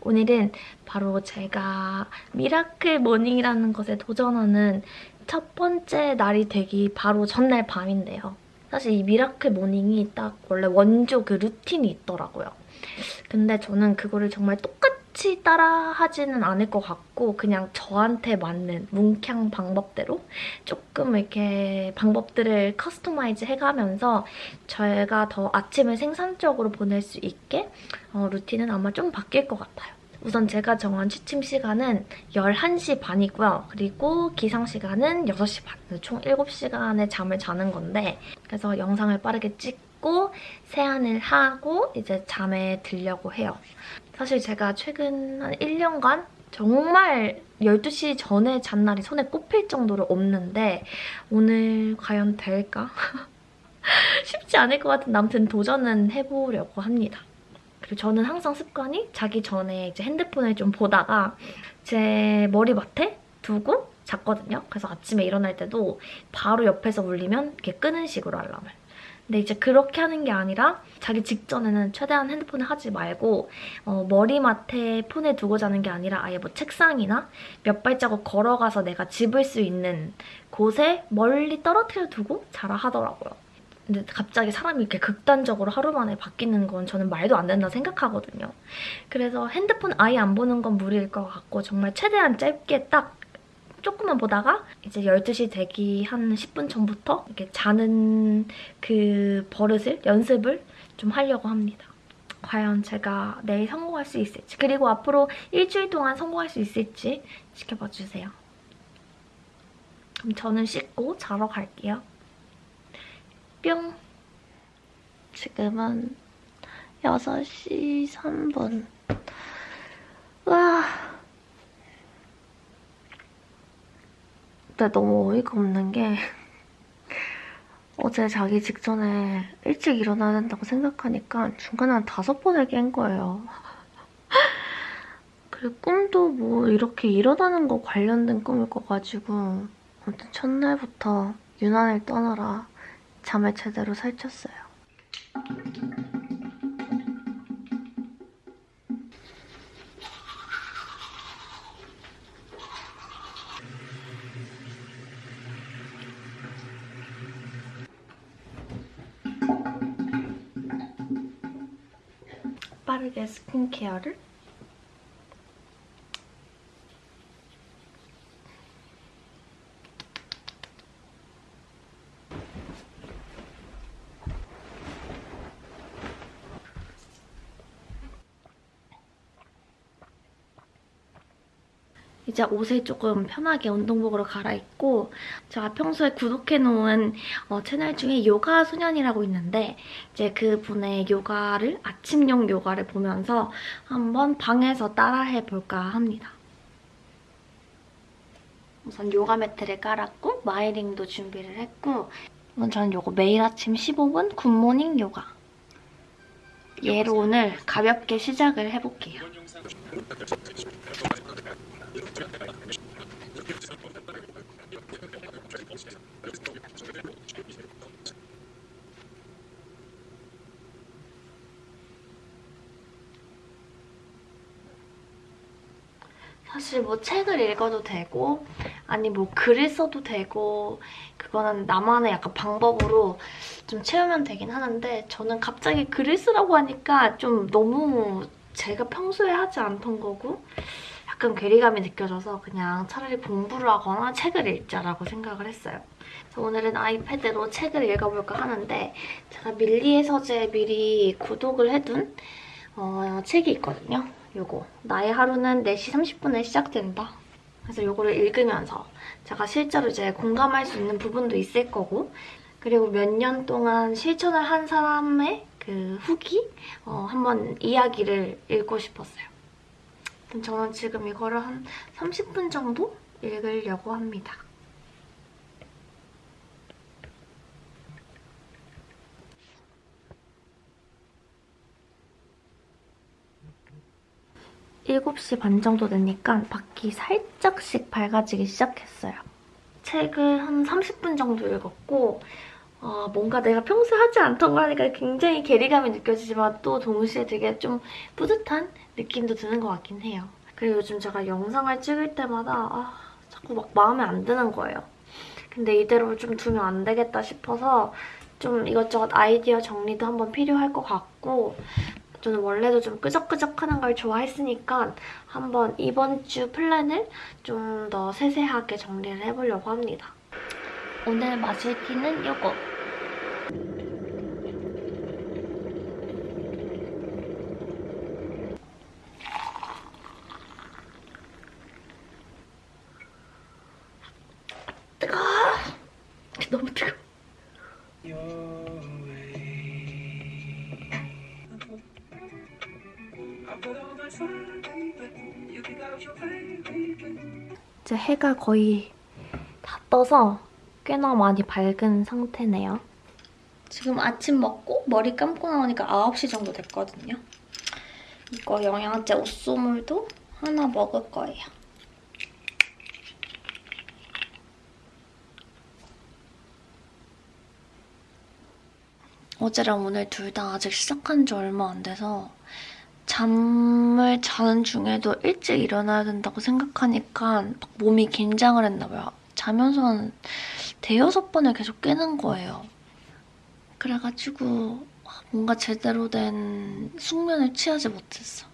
오늘은 바로 제가 miracle morning이라는 것에 도전하는 첫 번째 날이 되기 바로 전날 밤인데요. 사실 이 miracle morning이 딱 원래 원조 그 루틴이 있더라고요. 근데 저는 그거를 정말 똑같이 따라하지는 않을 것 같고 그냥 저한테 맞는 뭔가 방법대로 조금 이렇게 방법들을 customize 해가면서 저희가 더 아침을 생산적으로 보낼 수 있게 어, 루틴은 아마 좀 바뀔 것 같아요. 우선 제가 정한 취침 시간은 11시 반이고요. 그리고 기상 시간은 6시 반. 총 7시간의 잠을 자는 건데 그래서 영상을 빠르게 찍 고 세안을 하고 이제 잠에 들려고 해요. 사실 제가 최근 한 1년간 정말 12시 전에 잔 날이 손에 꼽힐 정도로 없는데 오늘 과연 될까? 쉽지 않을 것 같은데 아무튼 도전은 해보려고 합니다. 그리고 저는 항상 습관이 자기 전에 이제 핸드폰을 좀 보다가 제 머리맡에 두고 잤거든요. 그래서 아침에 일어날 때도 바로 옆에서 울리면 이렇게 끄는 식으로 알람을. 근데 이제 그렇게 하는 게 아니라 자기 직전에는 최대한 핸드폰을 하지 말고 어, 머리맡에 폰을 두고 자는 게 아니라 아예 뭐 책상이나 몇 발자국 걸어가서 내가 집을 수 있는 곳에 멀리 떨어뜨려 두고 자라 하더라고요. 근데 갑자기 사람이 이렇게 극단적으로 하루 만에 바뀌는 건 저는 말도 안 된다 생각하거든요. 그래서 핸드폰 아예 안 보는 건 무리일 것 같고 정말 최대한 짧게 딱 조금만 보다가 이제 12시 되기 한 10분 전부터 이렇게 자는 그 버릇을, 연습을 좀 하려고 합니다. 과연 제가 내일 성공할 수 있을지 그리고 앞으로 일주일 동안 성공할 수 있을지 지켜봐 주세요. 그럼 저는 씻고 자러 갈게요. 뿅! 지금은 6시 3분. 와 근데 너무 어이가 없는 게 어제 자기 직전에 일찍 일어나야 된다고 생각하니까 중간에 한 다섯 번을 깬 거예요. 그리고 꿈도 뭐 이렇게 일어나는 거 관련된 꿈을 꿔가지고 아무튼 첫날부터 유난을 떠나라 잠을 제대로 설쳤어요. 스 이제 옷을 조금 편하게 운동복으로 갈아입고 제가 평소에 구독해놓은 어, 채널 중에 요가 소년이라고 있는데 이제 그분의 요가를 아침용 요가를 보면서 한번 방에서 따라해볼까 합니다. 우선 요가 매트를 깔았고 마이링도 준비를 했고 저는 요거 매일 아침 15분 굿모닝 요가 얘로 오늘 가볍게 시작을 해볼게요. 사실 뭐 책을 읽어도 되고 아니 뭐 글을 써도 되고 그거는 나만의 약간 방법으로 좀 채우면 되긴 하는데 저는 갑자기 글을 쓰라고 하니까 좀 너무 제가 평소에 하지 않던 거고 약간 괴리감이 느껴져서 그냥 차라리 공부를 하거나 책을 읽자라고 생각을 했어요. 오늘은 아이패드로 책을 읽어볼까 하는데 제가 밀리의 서재 미리 구독을 해둔 어, 책이 있거든요. 요거 나의 하루는 4시 30분에 시작된다. 그래서 요거를 읽으면서 제가 실제로 이제 공감할 수 있는 부분도 있을 거고 그리고 몇 년 동안 실천을 한 사람의 그 후기 어, 한번 이야기를 읽고 싶었어요. 저는 지금 이거를 한 30분 정도 읽으려고 합니다. (7시) 반 정도 되니까 밖이 살짝씩 밝아지기 시작했어요. 책을 한 30분 정도 읽었고 아, 뭔가 내가 평소에 하지 않던 거 하니까 굉장히 괴리감이 느껴지지만 또 동시에 되게 좀 뿌듯한 느낌도 드는 것 같긴 해요. 그리고 요즘 제가 영상을 찍을 때마다 아, 자꾸 막 마음에 안 드는 거예요. 근데 이대로 좀 두면 안 되겠다 싶어서 좀 이것저것 아이디어 정리도 한번 필요할 것 같고 저는 원래도 좀 끄적끄적하는 걸 좋아했으니까 한번 이번 주 플랜을 좀 더 세세하게 정리를 해보려고 합니다. 오늘 마실 티는 뜨거워. 이제 해가 거의 다 떠서 꽤나 많이 밝은 상태네요. 지금 아침 먹고 머리 감고 나오니까 9시 정도 됐거든요. 이거 영양제 옷소물도 하나 먹을 거예요. 어제랑 오늘 둘 다 아직 시작한 지 얼마 안 돼서 잠을 자는 중에도 일찍 일어나야 된다고 생각하니까 막 몸이 긴장을 했나 봐요. 자면서 한 대여섯 번을 계속 깨는 거예요. 그래가지고 뭔가 제대로 된 숙면을 취하지 못했어.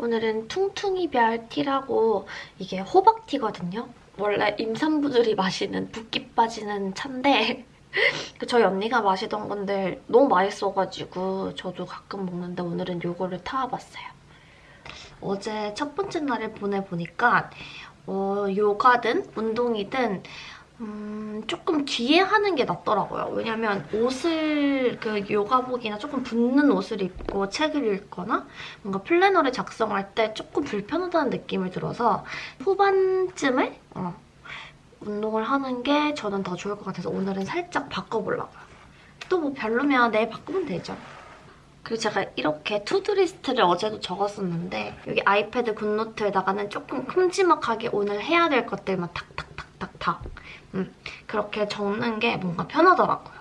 오늘은 퉁퉁이별 티라고 이게 호박티거든요. 원래 임산부들이 마시는 붓기 빠지는 차인데 그 저희 언니가 마시던 건데 너무 맛있어가지고 저도 가끔 먹는데 오늘은 이거를 타와봤어요. 어제 첫 번째 날을 보내보니까 어, 요가든 운동이든 음, 조금 뒤에 하는 게 낫더라고요. 왜냐면 옷을, 그 요가복이나 조금 붙는 옷을 입고 책을 읽거나 뭔가 플래너를 작성할 때 조금 불편하다는 느낌이 들어서 후반쯤에 어, 운동을 하는 게 저는 더 좋을 것 같아서 오늘은 살짝 바꿔보려고요. 또 뭐 별로면 내일 바꾸면 되죠. 그리고 제가 이렇게 to-do list를 어제도 적었었는데 여기 아이패드 굿노트에다가는 조금 큼지막하게 오늘 해야 될 것들만 탁탁 탁탁탁 음, 그렇게 적는 게 뭔가 편하더라고요.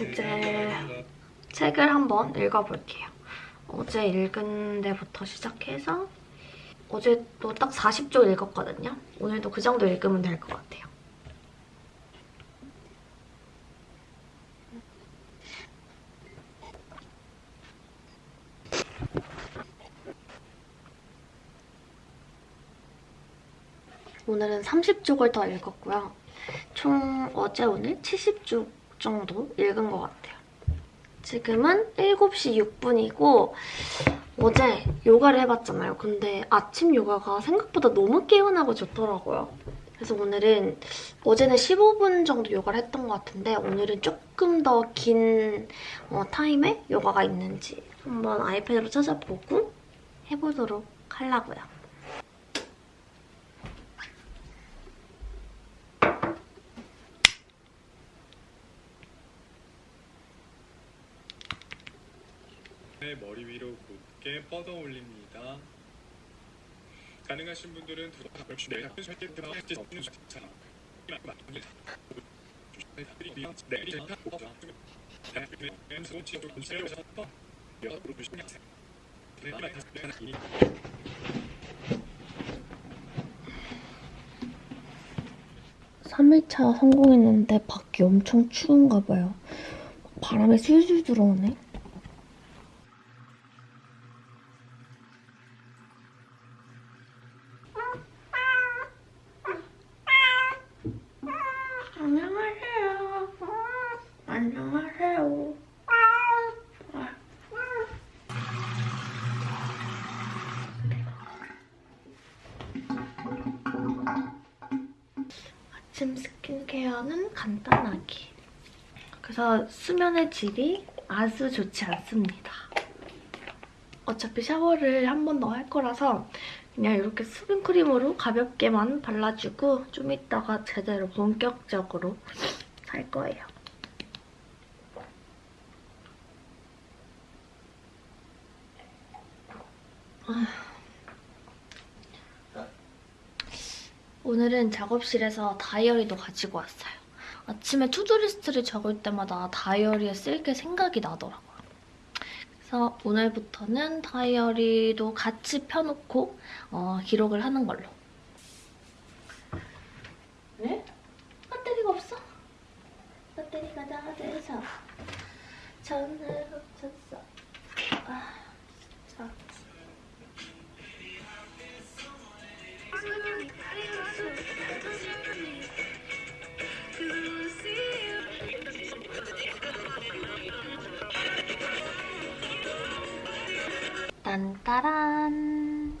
이제 책을 한번 읽어볼게요. 어제 읽은 데부터 시작해서 어제도 딱 40쪽 읽었거든요. 오늘도 그 정도 읽으면 될 것 같아요. 오늘은 30쪽을 더 읽었고요. 총 어제 오늘 70쪽 정도 읽은 것 같아요. 지금은 7시 6분이고 어제 요가를 해봤잖아요. 근데 아침 요가가 생각보다 너무 개운하고 좋더라고요. 그래서 오늘은 어제는 15분 정도 요가를 했던 것 같은데 오늘은 조금 더긴 어, 타임에 요가가 있는지 한번 아이패드로 찾아보고 해보도록 하려고요. 네, 머리 위로 곧게 뻗어 올립니다. 가능하신 분들은 두 손을 절대 들어 없는 자. 삼일차 성공했는데 밖이 엄청 추운가 봐요. 바람이 술술 들어오네. 안녕하세요. 아침 스킨케어는 간단하게. 그래서 수면의 질이 아주 좋지 않습니다. 어차피 샤워를 한 번 더 할 거라서 그냥 이렇게 수분크림으로 가볍게만 발라주고 좀 이따가 제대로 본격적으로 살 거예요. 오늘은 작업실에서 다이어리도 가지고 왔어요. 아침에 to-do list를 적을 때마다 다이어리에 쓸 게 생각이 나더라고요. 그래서 오늘부터는 다이어리도 같이 펴놓고 어, 기록을 하는 걸로. 따란.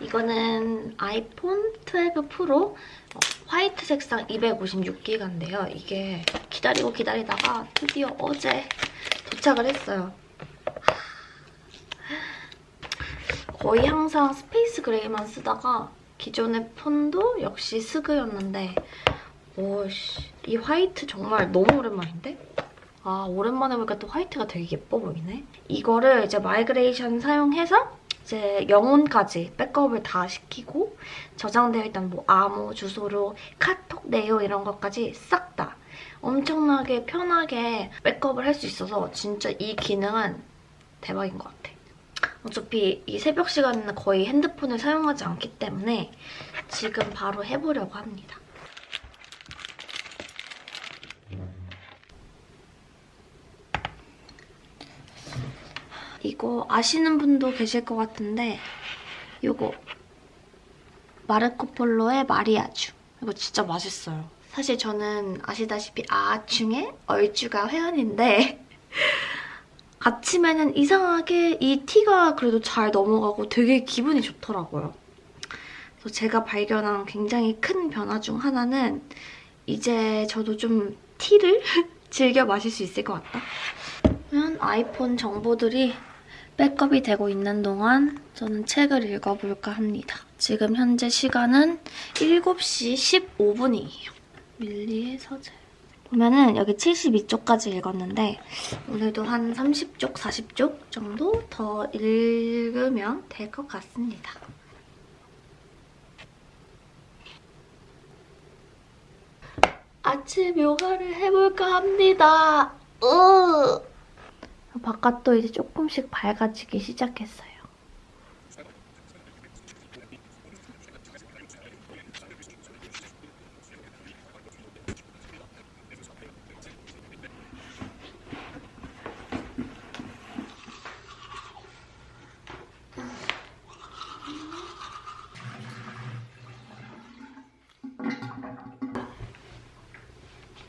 이거는 아이폰 12 프로 어, 화이트 색상 256기가인데요. 이게 기다리고 기다리다가 드디어 어제 도착을 했어요. 거의 항상 space gray만 쓰다가 기존의 폰도 역시 스그였는데 오씨 이 화이트 정말 너무 오랜만인데? 아 오랜만에 보니까 또 화이트가 되게 예뻐 보이네. 이거를 이제 migration 사용해서 이제 영혼까지 백업을 다 시키고 저장되어 있던 뭐 암호, 주소록, 카톡 내용 이런 것까지 싹 다 엄청나게 편하게 백업을 할 수 있어서 진짜 이 기능은 대박인 것 같아. 어차피 이 새벽 시간에는 거의 핸드폰을 사용하지 않기 때문에 지금 바로 해보려고 합니다. 이거 아시는 분도 계실 것 같은데 이거 마르코폴로의 마리아주 이거 진짜 맛있어요. 사실 저는 아시다시피 아중에 얼주가 회원인데 아침에는 이상하게 이 티가 그래도 잘 넘어가고 되게 기분이 좋더라고요. 그래서 제가 발견한 굉장히 큰 변화 중 하나는 이제 저도 좀 티를 즐겨 마실 수 있을 것 같다. 그러면 아이폰 정보들이 백업이 되고 있는 동안 저는 책을 읽어볼까 합니다. 지금 현재 시간은 7시 15분이에요. 밀리의 서재. 보면은 여기 72쪽까지 읽었는데 오늘도 한 30쪽, 40쪽 정도 더 읽으면 될 것 같습니다. 아침 요가를 해볼까 합니다. 으. 바깥도 이제 조금씩 밝아지기 시작했어요.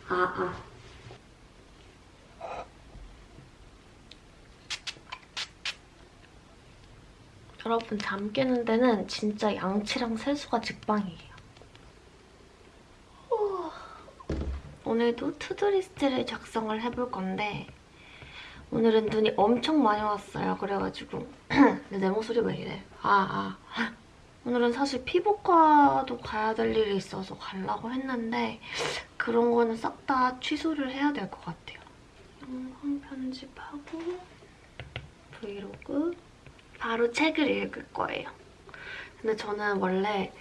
아, 아. 여러분 잠 깨는 데는 진짜 양치랑 세수가 직방이에요. 오늘도 to-do list를 작성을 해볼 건데 오늘은 눈이 엄청 많이 왔어요. 그래가지고 내 목소리 왜 이래? 아, 아. 오늘은 사실 피부과도 가야 될 일이 있어서 가려고 했는데 그런 거는 싹 다 취소를 해야 될 것 같아요. 영상 편집하고 브이로그 바로 책을 읽을 거예요. 근데 저는 원래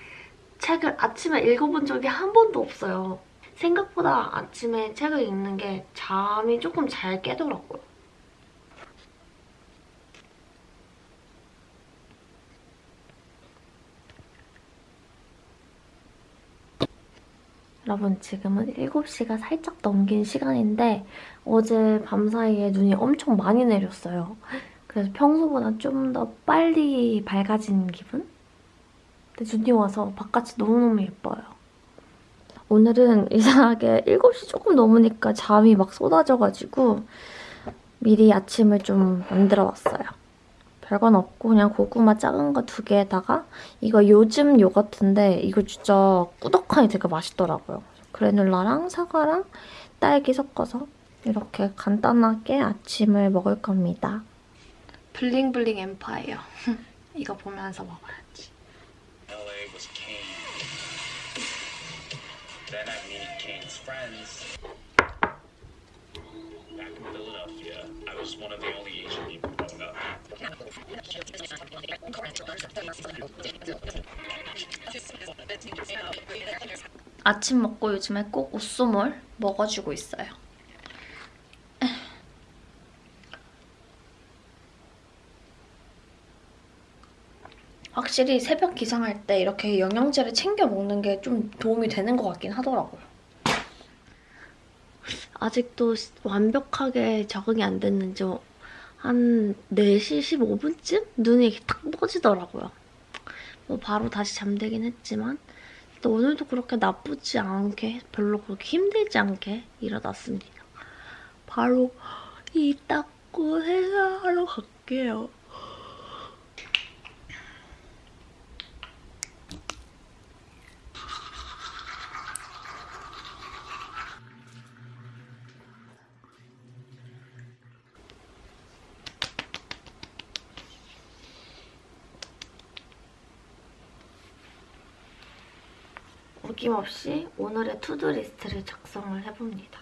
책을 아침에 읽어본 적이 한 번도 없어요. 생각보다 아침에 책을 읽는 게 잠이 조금 잘 깨더라고요. 여러분 지금은 7시가 살짝 넘긴 시간인데 어제 밤사이에 눈이 엄청 많이 내렸어요. 그래서 평소보다 좀 더 빨리 밝아진 기분? 근데 눈이 와서 바깥이 너무너무 예뻐요. 오늘은 이상하게 7시 조금 넘으니까 잠이 막 쏟아져가지고 미리 아침을 좀 만들어 왔어요. 별건 없고 그냥 고구마 작은 거 두 개에다가 이거 요즘 요거트인데 이거 진짜 꾸덕하니 되게 맛있더라고요. 그래놀라랑 사과랑 딸기 섞어서 이렇게 간단하게 아침을 먹을 겁니다. 블링블링 엠파이어. 이거 보면서 먹어야지. LA was Kane. Then I meet Kane's friends. Back in Philadelphia, I was one of the only Asian people growing up. 아침 먹고 요즘에 꼭 오쏘몰 먹어주고 있어요. 확실히 새벽 기상할 때 이렇게 영양제를 챙겨 먹는 게 좀 도움이 되는 것 같긴 하더라고요. 아직도 완벽하게 적응이 안 됐는지 한 4시 15분쯤 눈이 이렇게 탁 떠지더라고요. 뭐 바로 다시 잠들긴 했지만 또 오늘도 그렇게 나쁘지 않게 별로 그렇게 힘들지 않게 일어났습니다. 바로 이 닦고 세수하러 갈게요. 어김없이 오늘의 to-do list를 작성을 해봅니다.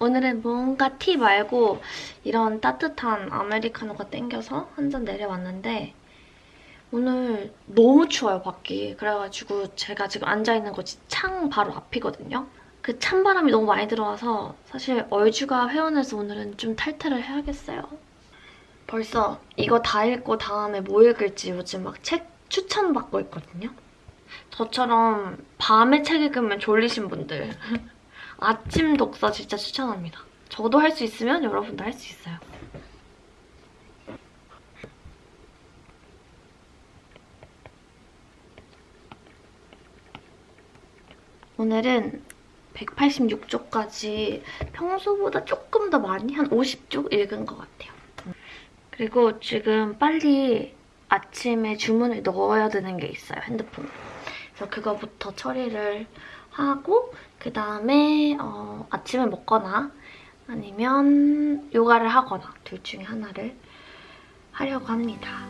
오늘은 뭔가 tea 말고 이런 따뜻한 아메리카노가 땡겨서 한 잔 내려왔는데 오늘 너무 추워요, 밖이. 그래가지고 제가 지금 앉아있는 곳이 창 바로 앞이거든요. 그 찬바람이 너무 많이 들어와서 사실 얼주가 회원해서 오늘은 좀 탈퇴를 해야겠어요. 벌써 이거 다 읽고 다음에 뭐 읽을지 요즘 막 책 추천받고 있거든요. 저처럼 밤에 책 읽으면 졸리신 분들 아침 독서 진짜 추천합니다. 저도 할 수 있으면 여러분도 할 수 있어요. 오늘은 186쪽까지 평소보다 조금 더 많이 한 50쪽 읽은 것 같아요. 그리고 지금 빨리 아침에 주문을 넣어야 되는 게 있어요, 핸드폰에. 그래서 그거부터 처리를 하고 그 다음에 어, 아침을 먹거나 아니면 요가를 하거나 둘 중에 하나를 하려고 합니다.